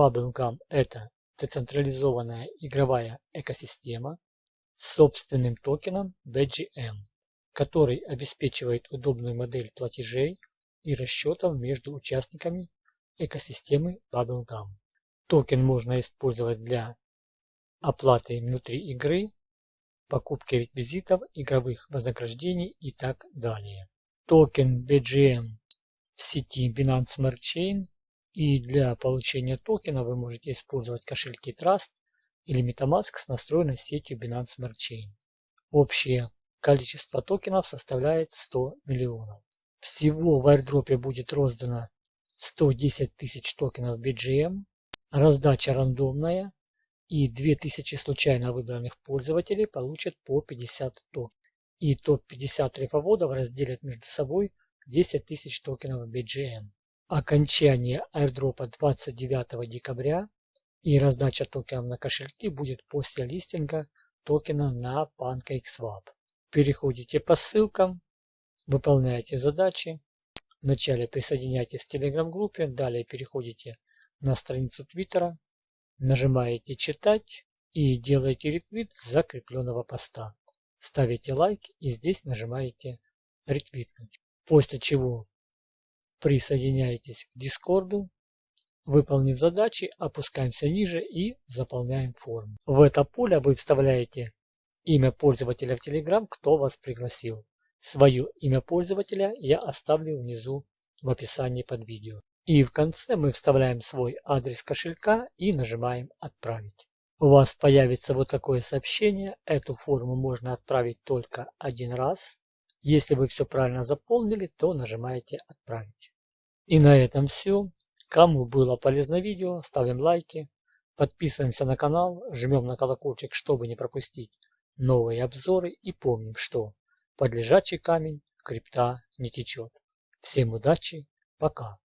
Bubblegum – это децентрализованная игровая экосистема с собственным токеном BGM, который обеспечивает удобную модель платежей и расчетов между участниками экосистемы Bubblegum. Токен можно использовать для оплаты внутри игры, покупки реквизитов, игровых вознаграждений и так далее. Токен BGM в сети Binance Smart Chain и для получения токена вы можете использовать кошельки Trust или MetaMask с настроенной сетью Binance Smart Chain. Общее количество токенов составляет 100 миллионов. Всего в airdrop будет роздано 110 тысяч токенов BGM, раздача рандомная и 2000 случайно выбранных пользователей получат по 50 токенов. И топ-50 рифоводов разделят между собой 10 тысяч токенов BGM. Окончание airdropа 29 декабря и раздача токенов на кошельки будет после листинга токена на PancakeSwap. Переходите по ссылкам, выполняете задачи. Вначале присоединяйтесь к телеграм-группе, далее переходите на страницу Твиттера, нажимаете «Читать» и делаете ретвит закрепленного поста. Ставите лайк и здесь нажимаете «Ретвитнуть». После чего присоединяетесь к Дискорду, выполнив задачи, опускаемся ниже и заполняем форму. В это поле вы вставляете имя пользователя в Telegram, кто вас пригласил. Свое имя пользователя я оставлю внизу в описании под видео. И в конце мы вставляем свой адрес кошелька и нажимаем «Отправить». У вас появится вот такое сообщение. Эту форму можно отправить только один раз. Если вы все правильно заполнили, то нажимаете «Отправить». И на этом все. Кому было полезно видео, ставим лайки, подписываемся на канал, жмем на колокольчик, чтобы не пропустить новые обзоры и помним, что под лежачий камень крипта не течет. Всем удачи, пока!